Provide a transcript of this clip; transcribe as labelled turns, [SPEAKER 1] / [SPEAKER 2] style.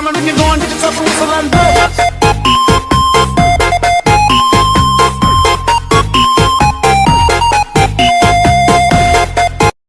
[SPEAKER 1] diamond, if you go going, get yourself a whistle and blow.